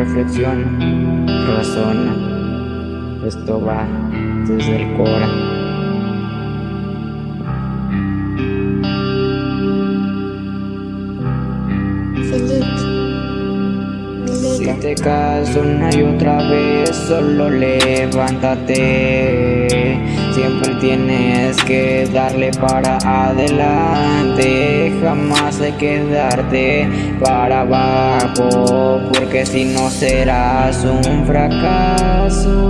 reflexiona, razona. Esto va desde el corazón. Si te caes una y otra vez, solo levántate. Siempre tienes que darle para adelante. Jamás hay que darte para abajo, porque si no serás un fracaso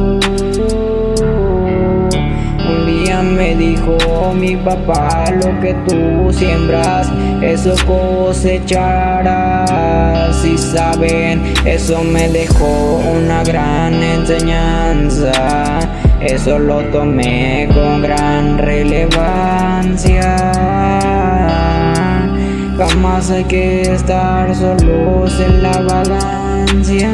me dijo mi papá Lo que tú siembras, eso cosecharás Y saben, eso me dejó una gran enseñanza. Eso lo tomé con gran relevancia. Jamás hay que estar solos en la vagancia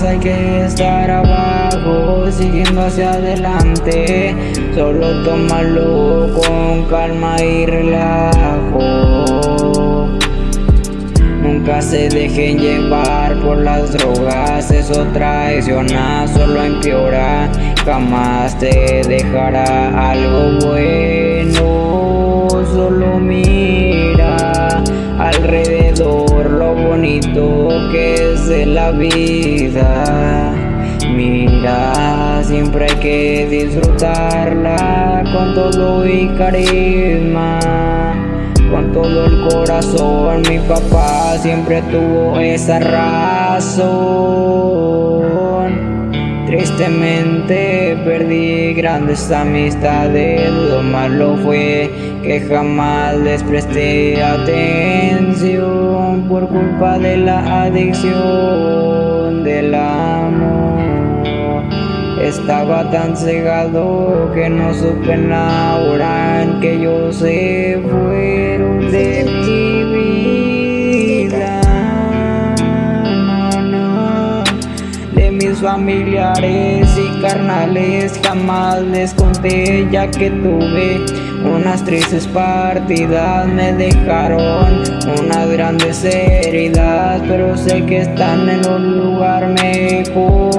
Hay que estar abajo, siguiendo hacia adelante. Solo tómalo con calma y relajo. Nunca se dejen llevar por las drogas Eso traiciona, solo empeora. Jamás te dejará algo bueno Solo mira alrededor lo bonito vida. Mira, siempre hay que disfrutarla con todo y carisma Con todo el corazón. Mi papá siempre tuvo esa razón Tristemente perdí grandes amistades, lo malo fue que jamás les presté atención por culpa de la adicción del amor. Estaba tan cegado que no supe la hora en que yo se fueron familiares y carnales jamás les conté ya que tuve unas tristes partidas. Me dejaron unas grandes heridas Pero sé que están en un lugar mejor.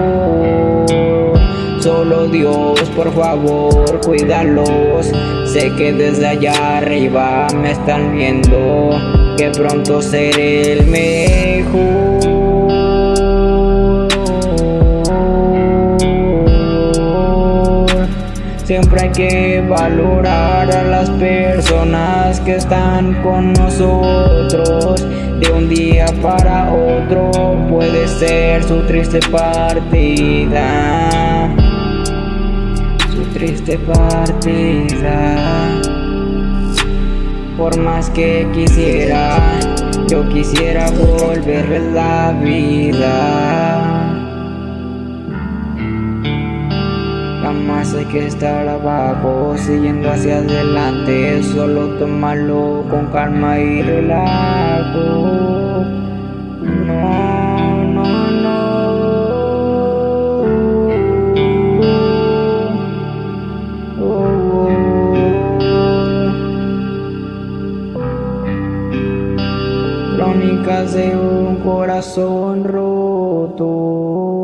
Solo Dios, por favor, cuídalos. Sé que desde allá arriba me están viendo Que pronto seré el mejor Siempre hay que valorar a las personas que están con nosotros. De un día para otro puede ser su triste partida. Su triste partida. Por más que quisiera, yo quisiera volver la vida Jamás hay que estar abajo, siguiendo hacia adelante Solo tomarlo con calma y relajo. No, no, no. Oh, Crónicas de un corazón roto